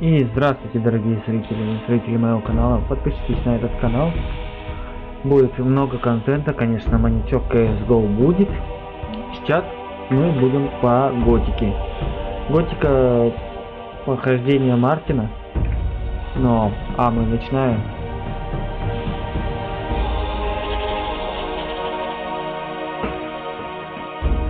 И здравствуйте, дорогие зрители, зрители моего канала. Подпишитесь на этот канал. Будет много контента, конечно, монитор CSGO будет. Сейчас мы будем по готике. Готика похождение Мартина. Но, а мы начинаем.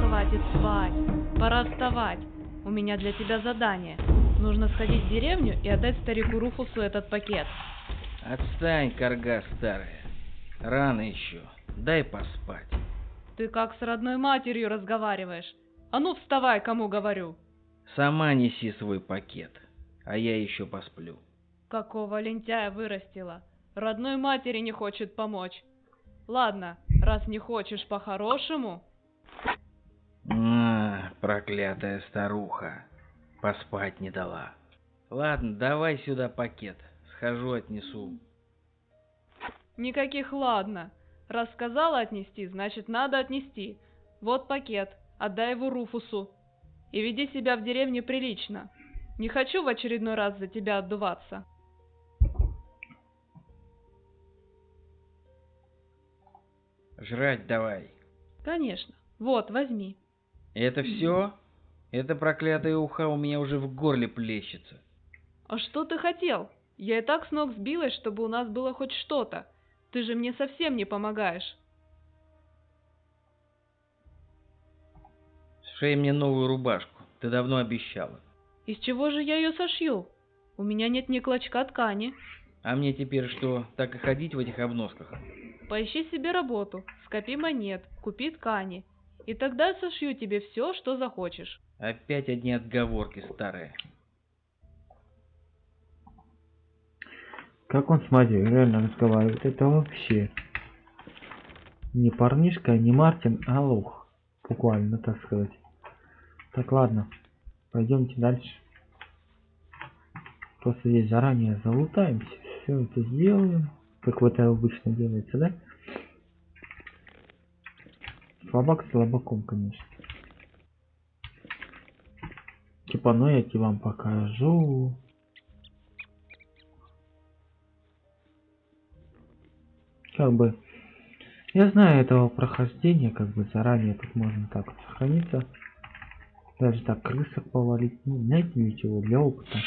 Хватит спать. Пора вставать. У меня для тебя задание. Нужно сходить в деревню и отдать старику Руфусу этот пакет. Отстань, корга старая. Рано еще. Дай поспать. Ты как с родной матерью разговариваешь. А ну вставай, кому говорю. Сама неси свой пакет, а я еще посплю. Какого лентяя вырастила. Родной матери не хочет помочь. Ладно, раз не хочешь по-хорошему, А, проклятая старуха. Поспать не дала. Ладно, давай сюда пакет. Схожу отнесу. никаких ладно. Раз сказала отнести, значит надо отнести. Вот пакет, отдай его Руфусу. И веди себя в деревне прилично. Не хочу в очередной раз за тебя отдуваться. Жрать давай. Конечно. Вот, возьми. Это все? Эта проклятая уха у меня уже в горле плещется. А что ты хотел? Я и так с ног сбилась, чтобы у нас было хоть что-то. Ты же мне совсем не помогаешь. Сшей мне новую рубашку. Ты давно обещала. Из чего же я ее сошью? У меня нет ни клочка ткани. А мне теперь что, так и ходить в этих обносках? Поищи себе работу, скопи монет, купи ткани. И тогда сошью тебе все, что захочешь. Опять одни отговорки старые. Как он с матерью реально разговаривает, это вообще не парнишка, не Мартин, а лох. Буквально, так сказать. Так, ладно. Пойдемте дальше. Просто здесь заранее залутаемся. Все это сделаем. Как вот это обычно делается, да? Слабак слабаком, конечно. Типа, ну я тебе вам покажу. Как бы... Я знаю этого прохождения, как бы заранее тут можно так вот сохраниться. Даже так крысок повалить. Ну, знаете для чего? Для опыта.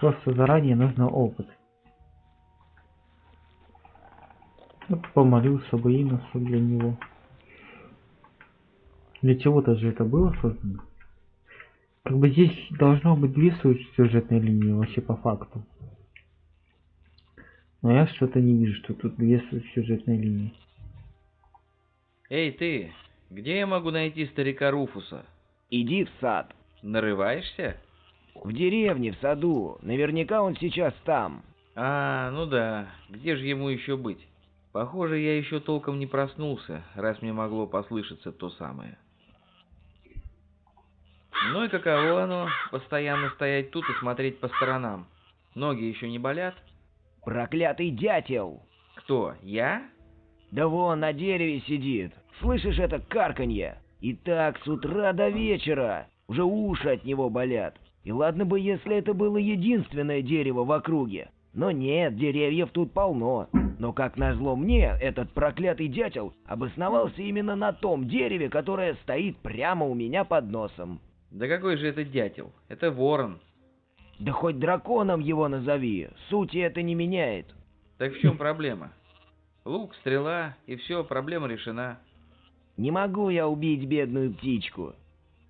Просто заранее нужно опыт. Вот помолился бы Иносу для него. Для чего-то же это было создано. Как бы здесь должно быть две сюжетные линии вообще по факту. Но я что-то не вижу, что тут две сюжетные линии. Эй, ты, где я могу найти старика Руфуса? Иди в сад. Нарываешься? В деревне, в саду. Наверняка он сейчас там. А, ну да, где же ему еще быть? Похоже, я еще толком не проснулся, раз мне могло послышаться то самое. Ну и каково оно, постоянно стоять тут и смотреть по сторонам? Ноги еще не болят? Проклятый дятел. Кто, я? Да вон на дереве сидит. Слышишь это карканье? И так с утра до вечера. Уже уши от него болят. И ладно бы, если это было единственное дерево в округе. Но нет, деревьев тут полно. Но как назло мне, этот проклятый дятел обосновался именно на том дереве, которое стоит прямо у меня под носом. Да какой же это дятел? Это ворон. Да хоть драконом его назови, сути это не меняет. Так в чем проблема? Лук, стрела, и все, проблема решена. Не могу я убить бедную птичку.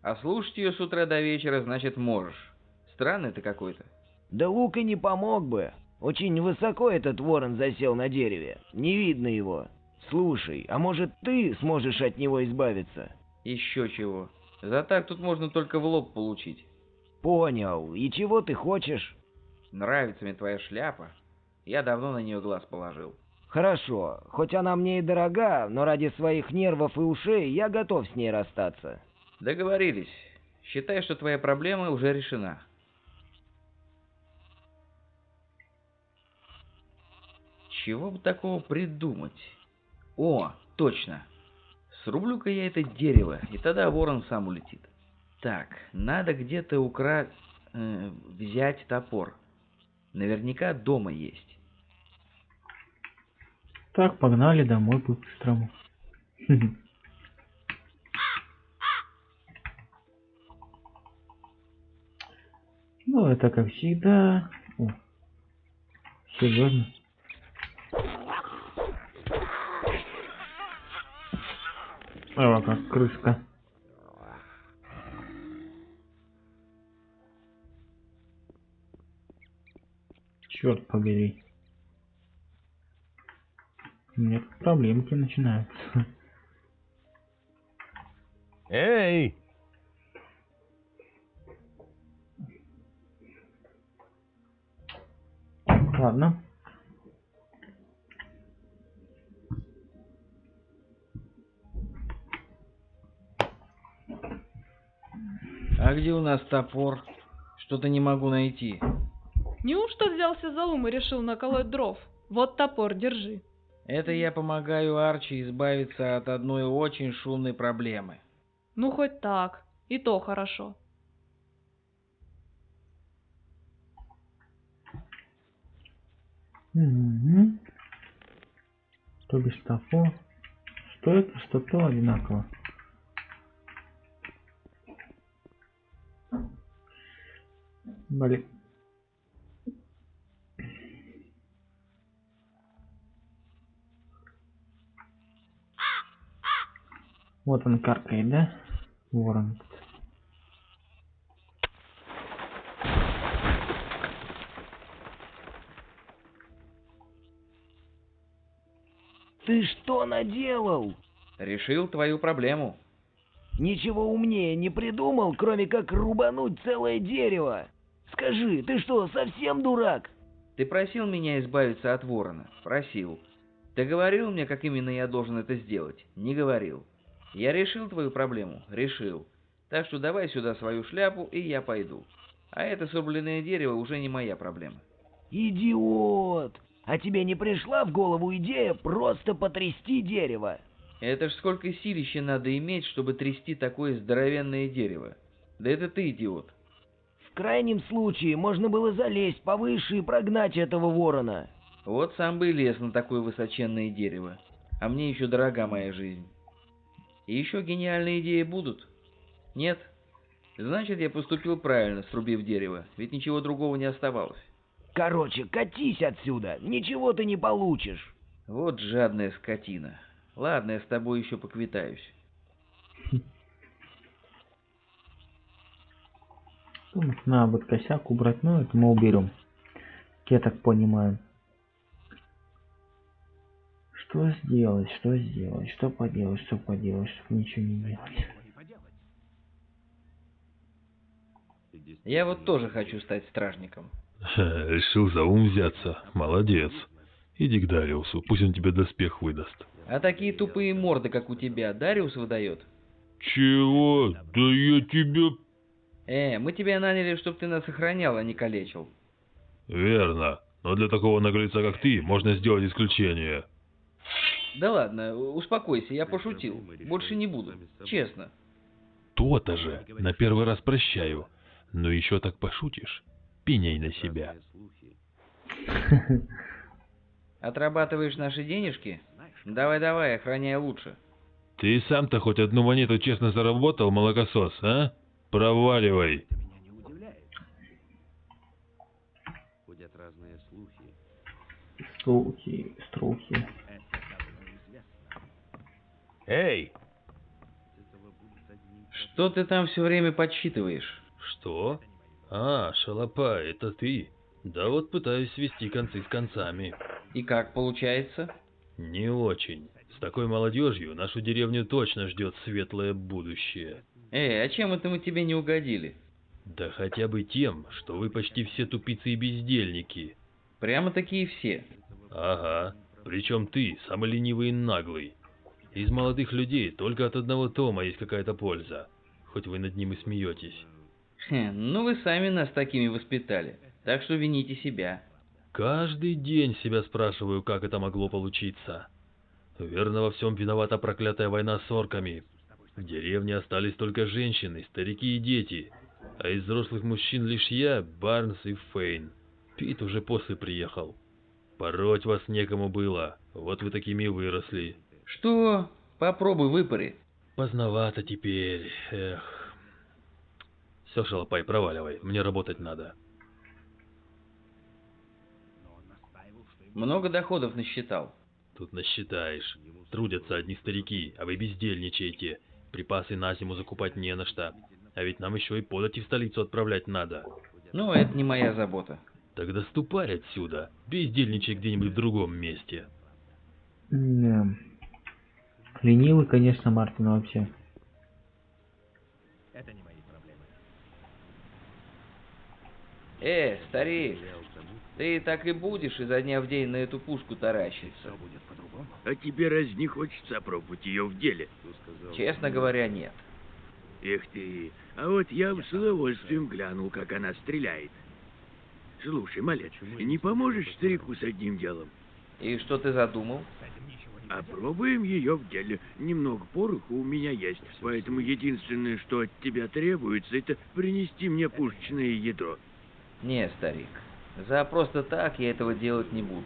А слушать ее с утра до вечера, значит, можешь. Странный ты какой-то. Да лук и не помог бы. Очень высоко этот ворон засел на дереве. Не видно его. Слушай, а может ты сможешь от него избавиться? Еще чего. За так тут можно только в лоб получить. Понял. И чего ты хочешь? Нравится мне твоя шляпа. Я давно на нее глаз положил. Хорошо. Хоть она мне и дорога, но ради своих нервов и ушей я готов с ней расстаться. Договорились. Считай, что твоя проблема уже решена. Чего бы такого придумать? О, точно. Срублю-ка я это дерево, и тогда ворон сам улетит. Так, надо где-то укра... э, взять топор. Наверняка дома есть. Так, погнали домой по-быстрому. Ну, это как всегда. О, серьезно. О, как крыска. Черт побери. У меня тут проблемки начинаются. Эй! Ладно. А где у нас топор? Что-то не могу найти. Неужто взялся за ум и решил наколоть дров? Вот топор, держи. Это я помогаю Арчи избавиться от одной очень шумной проблемы. Ну, хоть так. И то хорошо. Угу. То бишь топор. Что это, что то одинаково. Блин. Вот он каркает, да? Ворон. Ты что наделал? Решил твою проблему. Ничего умнее не придумал, кроме как рубануть целое дерево. Скажи, ты что, совсем дурак? Ты просил меня избавиться от ворона. Просил. Ты говорил мне, как именно я должен это сделать? Не говорил. Я решил твою проблему? Решил. Так что давай сюда свою шляпу, и я пойду. А это срубленное дерево уже не моя проблема. Идиот! А тебе не пришла в голову идея просто потрясти дерево? Это ж сколько силища надо иметь, чтобы трясти такое здоровенное дерево. Да это ты идиот. В крайнем случае можно было залезть повыше и прогнать этого ворона. Вот сам бы и лез на такое высоченное дерево. А мне еще дорога моя жизнь. И еще гениальные идеи будут? Нет? Значит, я поступил правильно, срубив дерево, ведь ничего другого не оставалось. Короче, катись отсюда, ничего ты не получишь. Вот жадная скотина. Ладно, я с тобой еще поквитаюсь. Думаю, надо будет косяк убрать, но это мы уберем. Я так понимаю. Что сделать, что сделать, что поделать, что поделать, чтобы ничего не делать. Я вот тоже хочу стать стражником. Ха, Решил за ум взяться. Молодец. Иди к Дариусу, пусть он тебе доспех выдаст. А такие тупые морды, как у тебя, Дариус выдает? Чего? Да я тебя... Э, мы тебя наняли, чтобы ты нас охранял, а не калечил. Верно. Но для такого наглеца, как ты, можно сделать исключение. Да ладно, успокойся, я пошутил. Больше не буду. Честно. То-то же. На первый раз прощаю. Но еще так пошутишь, пеняй на себя. Отрабатываешь наши денежки? Давай-давай, охраняй лучше. Ты сам-то хоть одну монету честно заработал, молокосос, а? Проваливай. Слухи, струхи. Эй! Что ты там все время подсчитываешь? Что? А, шалопа, это ты? Да вот пытаюсь свести концы с концами. И как получается? Не очень. С такой молодежью нашу деревню точно ждет светлое будущее. Эй, а чем это мы тебе не угодили? Да хотя бы тем, что вы почти все тупицы и бездельники. Прямо такие все. Ага, причем ты самый ленивый и наглый. Из молодых людей только от одного Тома есть какая-то польза. Хоть вы над ним и смеетесь. Хм, ну вы сами нас такими воспитали. Так что вините себя. Каждый день себя спрашиваю, как это могло получиться. Верно, во всем виновата проклятая война с орками. В деревне остались только женщины, старики и дети, а из взрослых мужчин лишь я, Барнс и Фейн. Пит уже после приехал. Пороть вас некому было, вот вы такими выросли. Что? Попробуй выпари. Поздновато теперь, эх. Все, шалопай, проваливай, мне работать надо. Много доходов насчитал. Тут насчитаешь. Трудятся одни старики, а вы бездельничаете. Припасы на зиму закупать не на что. А ведь нам еще и подати в столицу отправлять надо. Ну, это не моя забота. Тогда ступай отсюда. Бездельничай где-нибудь в другом месте. Да. Ленивый, конечно, Мартин вообще. Э, старик, ты так и будешь изо дня в день на эту пушку таращиться? А тебе раз не хочется опробовать ее в деле? Честно говоря, нет. Эх ты, а вот я бы с удовольствием глянул, как она стреляет. Слушай, малец, не поможешь старику с одним делом? И что ты задумал? Опробуем ее в деле. Немного пороху у меня есть, поэтому единственное, что от тебя требуется, это принести мне пушечное ядро. Не, старик, за просто так я этого делать не буду.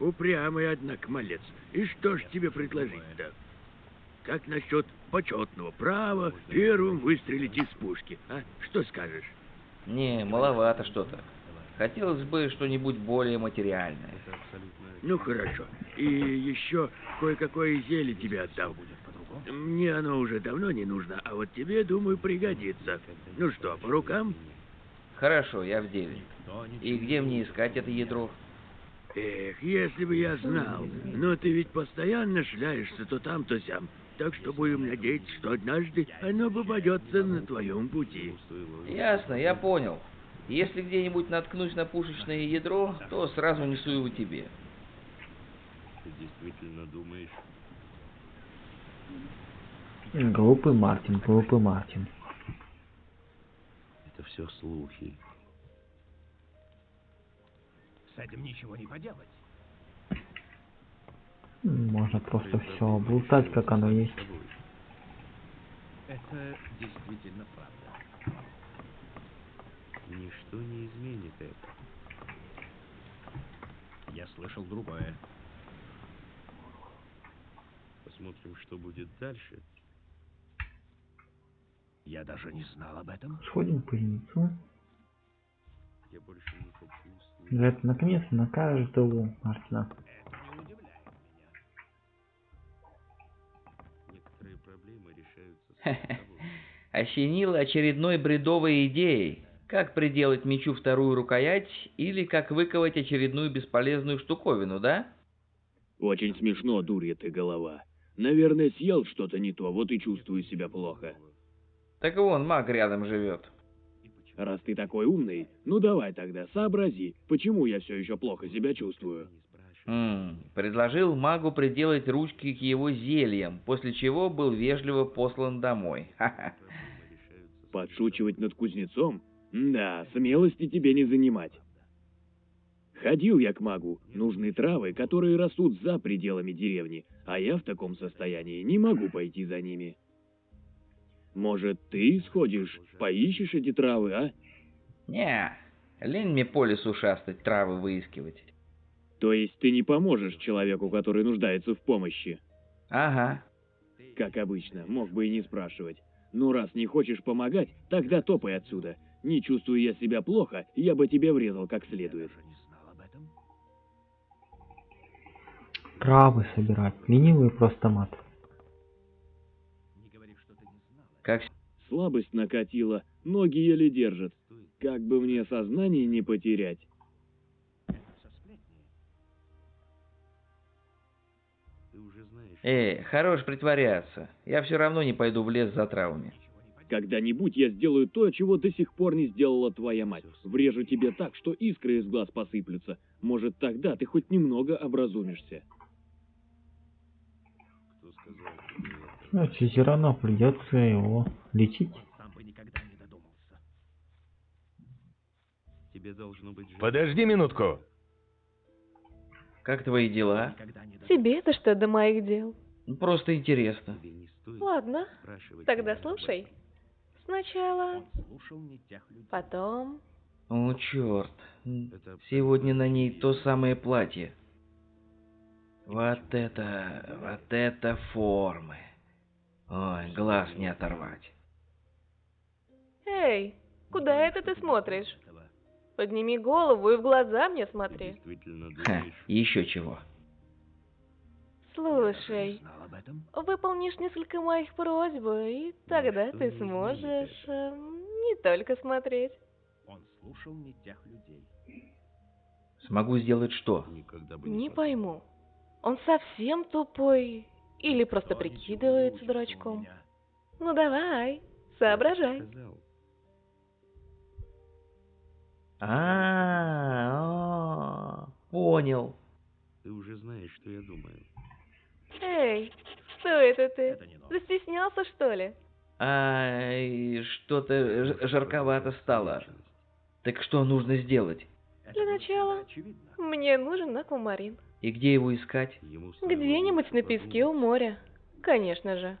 Упрямый, однако, малец. И что ж тебе предложить-то? Как насчет почетного права первым выстрелить из пушки, а? Что скажешь? Не, маловато что-то. Хотелось бы что-нибудь более материальное. Ну хорошо. И еще кое-какое зелье тебе отдам. Мне оно уже давно не нужно, а вот тебе, думаю, пригодится. Ну что, по рукам? Хорошо, я в деле. И где мне искать это ядро? Эх, если бы я знал. Но ты ведь постоянно шляешься то там, то сям. Так что будем надеяться, что однажды оно попадется на твоем пути. Ясно, я понял. Если где-нибудь наткнусь на пушечное ядро, то сразу несу его тебе. Ты действительно думаешь? Глупый Мартин, глупый Мартин. Это все слухи. С этим ничего не поделать. Можно просто все облутать, как оно есть. Это действительно правда. Ничто не изменит это. Я слышал другое. Посмотрим, что будет дальше. Я даже не знал об этом. Сходим в кузнецу. Я больше не. Говорят, наконец-то накажет его Мартина. Некоторые проблемы решаются сами собой. Осенил очередной бредовой идеей. Как приделать мечу вторую рукоять или как выковать очередную бесполезную штуковину, да? Очень смешно, дурья ты голова. Наверное, съел что-то не то, вот и чувствую себя плохо. Так вон, маг рядом живет. Раз ты такой умный, ну давай тогда, сообрази, почему я все еще плохо себя чувствую. М, предложил магу приделать ручки к его зельям, после чего был вежливо послан домой. Подшучивать над кузнецом? Да, смелости тебе не занимать. Ходил я к магу, нужны травы, которые растут за пределами деревни, а я в таком состоянии не могу пойти за ними. Может, ты сходишь, поищешь эти травы, а? Не, лень мне по лесу шастать, травы выискивать. То есть ты не поможешь человеку, который нуждается в помощи? Ага. Как обычно, мог бы и не спрашивать. Ну, раз не хочешь помогать, тогда топай отсюда. Не чувствую я себя плохо, я бы тебе врезал как следует. не знал об этом. Травы собирать. Ленивый просто мат. Как Слабость накатила, ноги еле держат. Как бы мне сознание не потерять. Эй, хорош притворяться. Я все равно не пойду в лес за травами. Когда-нибудь я сделаю то, чего до сих пор не сделала твоя мать. Врежу тебе так, что искры из глаз посыплются. Может, тогда ты хоть немного образумишься. Кто сказал тебе это? Значит, все равно придется его лечить. Сам бы никогда не додумался. Тебе должно быть жаль. Подожди минутку. Как твои дела? Тебе-то что до моих дел? Ну, Просто интересно. Ладно, тогда слушай. Сначала, потом... О, черт. Это Сегодня на ней то самое платье. Вот это... вот это формы. Ой, глаз не оторвать. Эй, куда это ты смотришь? Подними голову и в глаза мне смотри. Ха, еще чего. Слушай, знал об этом? выполнишь несколько моих просьб, и тогда что ты не сможешь эм, не только смотреть. Он слушал не тех людей. Смогу сделать что? Не посмел. пойму, он совсем тупой или просто прикидывается дурачком? Ну давай, соображай. А, понял. Ты уже знаешь, что я думаю. Эй, что это ты? Застеснялся, что ли? Ай, что-то жарковато стало. Так что нужно сделать? Для начала. Мне нужен аквамарин. И где его искать? Где-нибудь на песке у моря. Конечно же.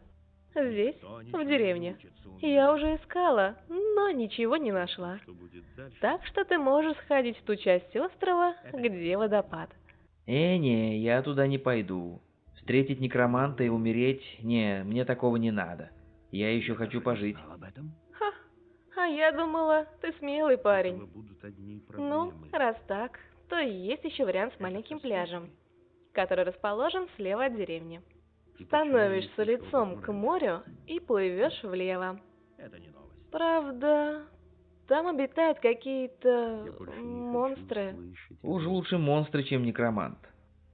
Здесь, в деревне. Я уже искала, но ничего не нашла. Так что ты можешь сходить в ту часть острова, где водопад. Э, не, я туда не пойду. Встретить некроманта и умереть? Не, мне такого не надо. Я еще хочу пожить. знал об этом. Ха, а я думала, ты смелый парень. Ну, раз так, то есть еще вариант с маленьким пляжем, который расположен слева от деревни. Становишься лицом к морю и плывешь влево. Это не новость. Правда, там обитают какие-то монстры. Уж лучше монстры, чем некромант.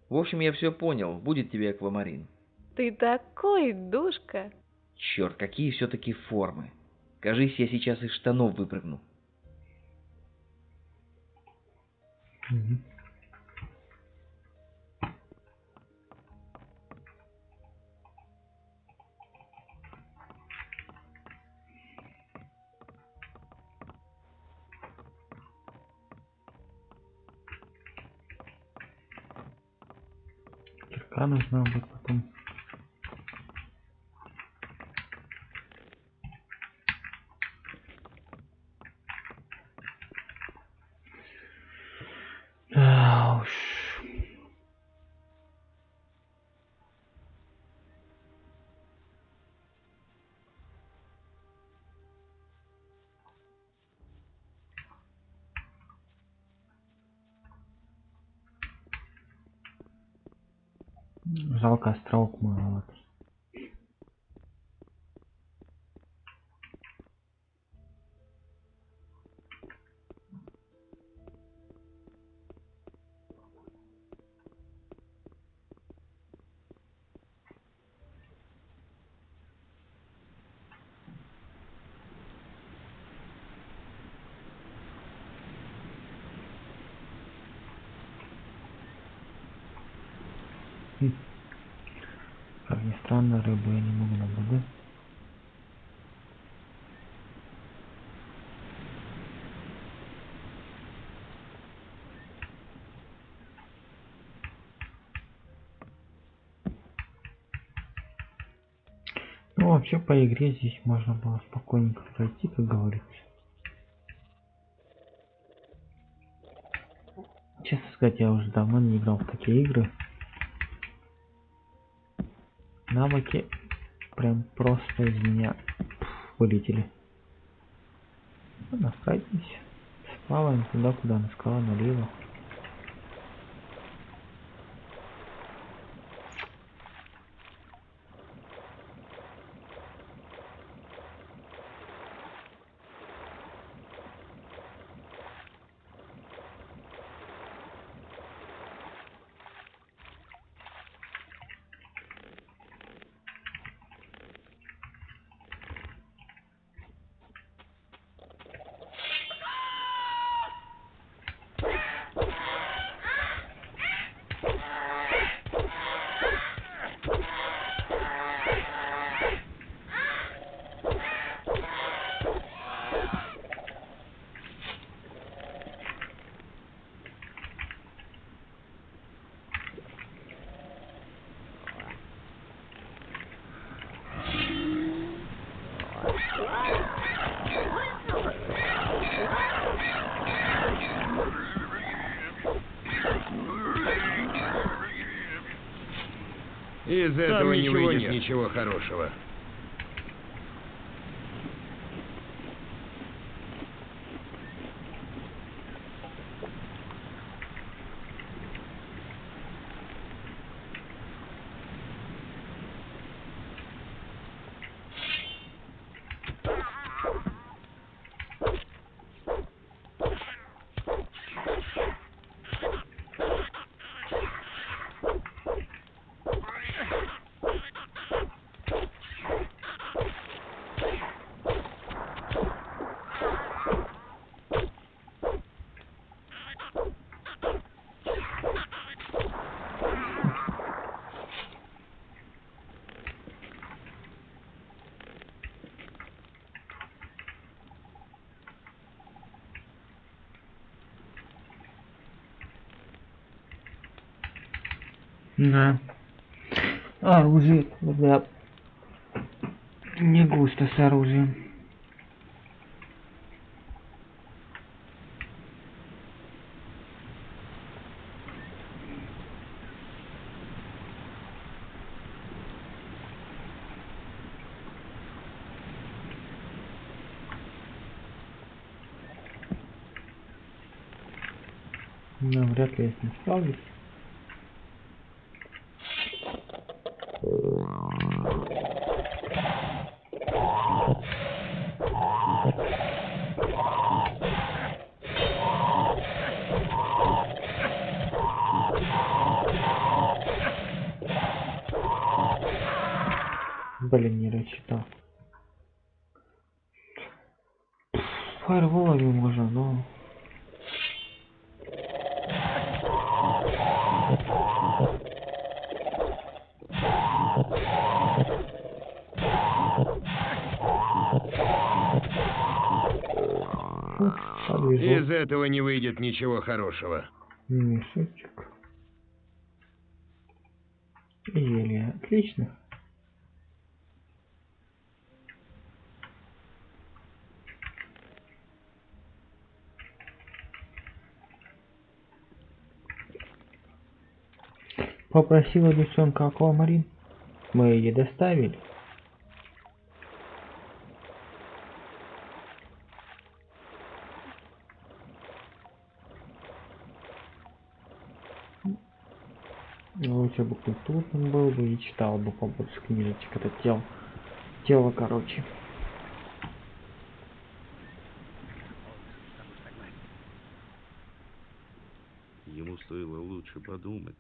В общем, я все понял. Будет тебе аквамарин. Ты такой душка. Черт, какие все-таки формы. Кажись, я сейчас из штанов выпрыгну. Мгм. Кирка нужна будет потом. Да уж. Жалко островок маловато. Хм. Как ни странно, рыбу я не могу наблюдать. Ну, вообще по игре здесь можно было спокойненько пройти, как говорится. Честно сказать, я уже давно не играл в такие игры. Навыки прям просто из меня вылетели. Ладно, пройдемся. Сплаваем туда, куда она сказала, налево. Из этого не выйдет ничего хорошего. Да. Оружие, да. Не густо с оружием. Ну, вряд ли я с ним справлюсь. Блин, не рассчитал. Фаерволами можно, но... Из этого не выйдет ничего хорошего. Мешочек. Зелье. Отлично. Попросила девчонка аквамарин. Мы ей доставили. Лучше бы культурным был бы и читал бы побольше книжечек. Это тело. Тело, короче. Ему стоило лучше подумать.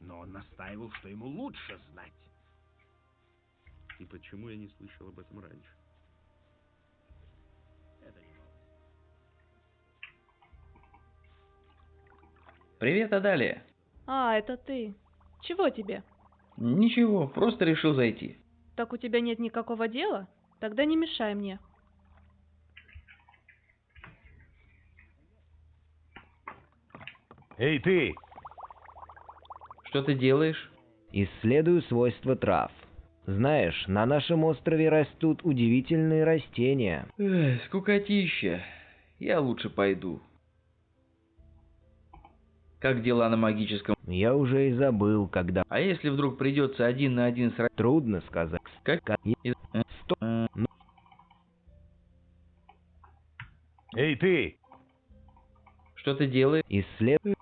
Но он настаивал, что ему лучше знать. И почему я не слышал об этом раньше? Это не новость. Привет, Адалия. А, это ты. Чего тебе? Ничего, просто решил зайти. Так у тебя нет никакого дела? Тогда не мешай мне. Эй, ты! Что ты делаешь? Исследую свойства трав. Знаешь, на нашем острове растут удивительные растения. Эх, скукотища. Я лучше пойду. Как дела на магическом? Я уже и забыл, когда... А если вдруг придется один на один с... Трудно сказать. Как? Э, Сто- э, Эй, ты! Что ты делаешь? Исследую...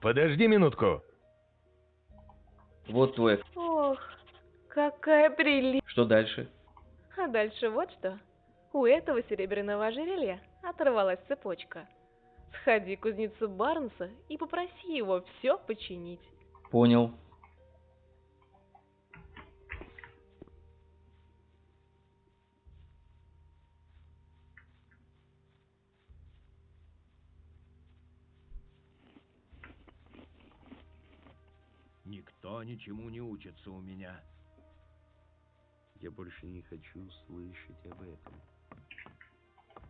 Подожди минутку. Вот твой... Какая прелесть. Что дальше? А дальше вот что. У этого серебряного ожерелья оторвалась цепочка. Сходи к кузнецу Барнса и попроси его все починить. Понял. Никто ничему не учится у меня. Я больше не хочу слышать об этом.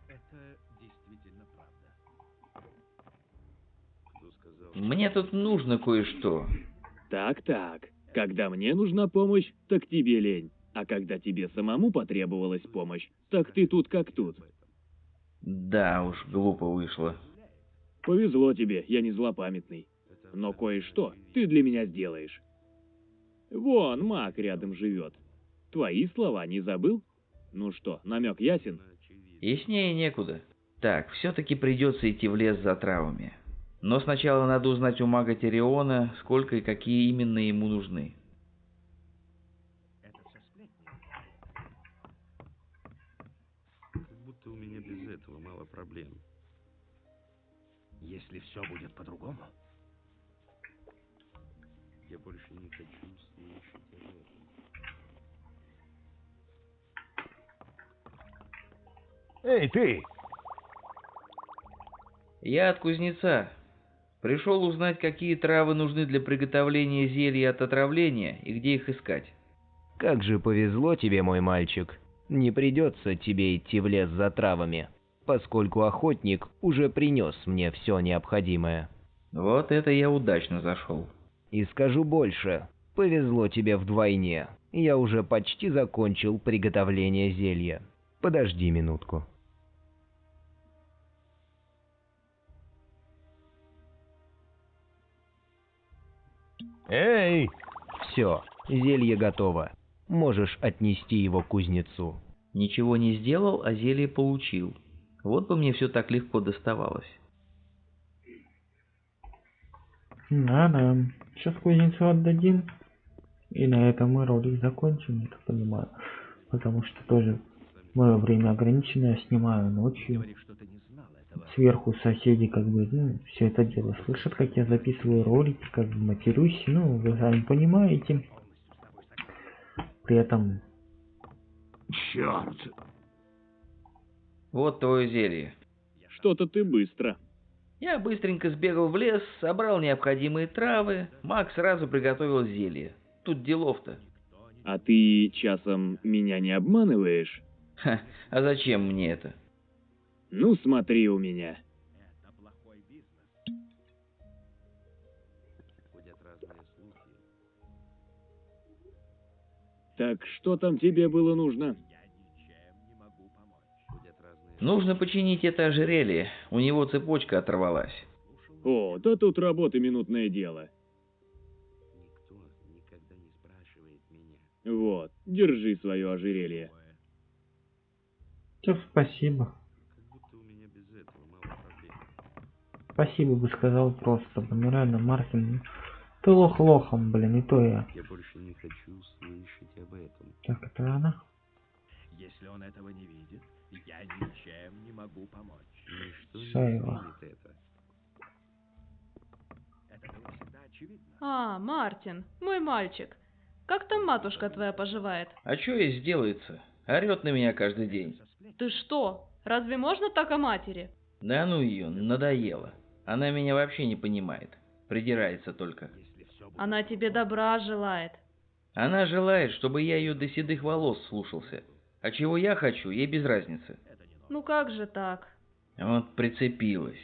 Это действительно правда. Кто сказал? Мне тут нужно кое-что. Так-так. Когда мне нужна помощь, так тебе лень. А когда тебе самому потребовалась помощь, так ты тут как тут. Да уж, глупо вышло. Повезло тебе, я не злопамятный. Но кое-что ты для меня сделаешь. Вон, маг рядом живет. Твои слова не забыл? Ну что, намек ясен? Яснее некуда. Так, все-таки придется идти в лес за травами. Но сначала надо узнать у мага Териона, сколько и какие именно ему нужны. Как будто у меня без этого мало проблем. Если все будет по-другому, Я больше не хочу слышать об Эй, ты! Я от кузнеца. Пришел узнать, какие травы нужны для приготовления зелья от отравления и где их искать. Как же повезло тебе, мой мальчик. Не придется тебе идти в лес за травами, поскольку охотник уже принес мне все необходимое. Вот это я удачно зашел. И скажу больше, повезло тебе вдвойне. Я уже почти закончил приготовление зелья. Подожди минутку. Эй! Все, зелье готово. Можешь отнести его к кузнецу. Ничего не сделал, а зелье получил. Вот бы мне все так легко доставалось. Да-да. Сейчас кузнецу отдадим. И на этом мы ролик закончим, я так понимаю. Потому что тоже мое время ограниченное, снимаю ночью. Сверху соседи как бы, ну, все это дело слышат, как я записываю ролики, как бы матерюсь, ну, вы сами понимаете. При этом Черт! Вот твое зелье. Что-то ты быстро. Я быстренько сбегал в лес, собрал необходимые травы, маг сразу приготовил зелье. Тут делов-то. А ты часом меня не обманываешь? Ха, а зачем мне это? Ну смотри у меня. Это плохой бизнес. Ходят разные слухи. Так что там тебе было нужно? Я ничем не могу помочь. Ходят разные Нужно починить это ожерелье, у него цепочка оторвалась. О, да тут работа минутное дело. Никто никогда не спрашивает меня. Вот, держи свое ожерелье. все, спасибо. Как будто у меня без этого мало проблем. Спасибо бы сказал просто, ну реально, Мартин, ты лох лохом, блин, и то я. Я больше не хочу слышать об этом. Так, это она? Если он этого не видит, я ничем не могу помочь. Ничто не Шайва. изменит это. Это было всегда очевидно. А, Мартин, мой мальчик. Как там матушка твоя поживает? А что ей сделается? Орет на меня каждый день. Ты что? Разве можно так о матери? Да ну ее, надоело. Она меня вообще не понимает. Придирается только. Она тебе добра желает. Она желает, чтобы я ее до седых волос слушался. А чего я хочу, ей без разницы. Ну как же так? Вот прицепилась.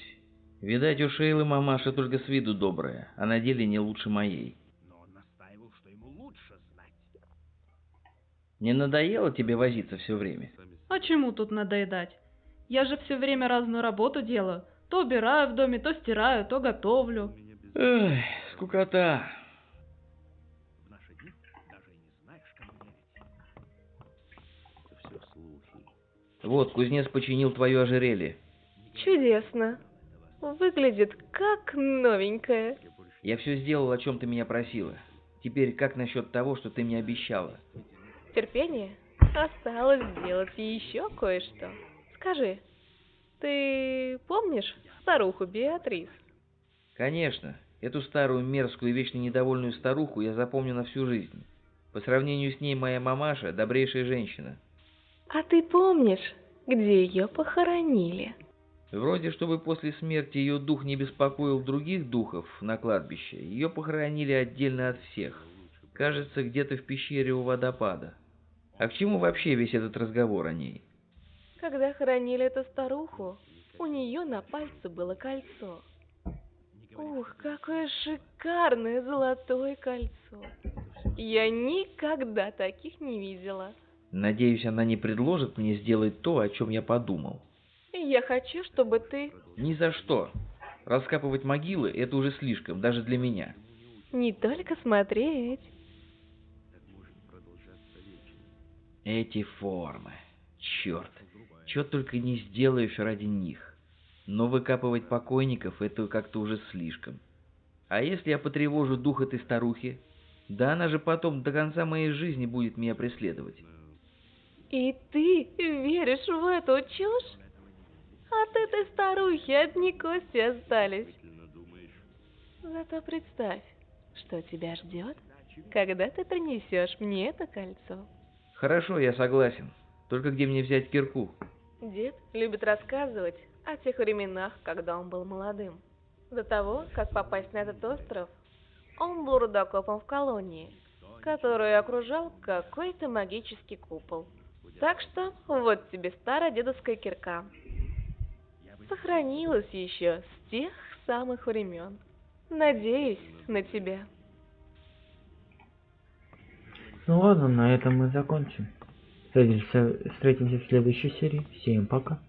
Видать, у Шейлы мамаша только с виду добрая, а на деле не лучше моей. Но он настаивал, что ему лучше знать. Не надоело тебе возиться все время? Сами А чему тут надоедать? Я же все время разную работу делаю. То убираю в доме, то стираю, то готовлю. Эх, скукота. Вот, кузнец починил твое ожерелье. Чудесно. Выглядит как новенькая. Я больше Я все сделал, о чем ты меня просила. Теперь как насчет того, что ты мне обещала? Терпение. Осталось сделать еще кое-что. Скажи, ты помнишь старуху Беатрис? Конечно, эту старую мерзкую и вечно недовольную старуху я запомню на всю жизнь. По сравнению с ней моя мамаша – добрейшая женщина. А ты помнишь, где ее похоронили? Вроде, чтобы после смерти ее дух не беспокоил других духов на кладбище, ее похоронили отдельно от всех. Кажется, где-то в пещере у водопада. А к чему вообще весь этот разговор о ней? Когда хоронили эту старуху, у нее на пальце было кольцо. Ух, какое шикарное золотое кольцо. Я никогда таких не видела. Надеюсь, она не предложит мне сделать то, о чем я подумал. Я хочу, чтобы ты Ни за что. Раскапывать могилы – это уже слишком, даже для меня. не только смотреть. Эти формы. Черт. Чё только не сделаешь ради них. Но выкапывать покойников – это как-то уже слишком. А если я потревожу дух этой старухи? Да она же потом до конца моей жизни будет меня преследовать. И ты веришь в эту чушь? От этой старухи одни кости остались. Зато представь, что тебя ждет, когда ты принесешь мне это кольцо. Хорошо, я согласен. Только где мне взять кирку? Дед любит рассказывать о тех временах, когда он был молодым. До того, как попасть на этот остров, он был рудокопом в колонии, которую окружал какой-то магический купол. Так что вот тебе старая дедовская кирка. Сохранилась еще с тех самых времен. Надеюсь на тебя. Ну ладно, на этом мы закончим. Встретимся, встретимся в следующей серии. Всем пока.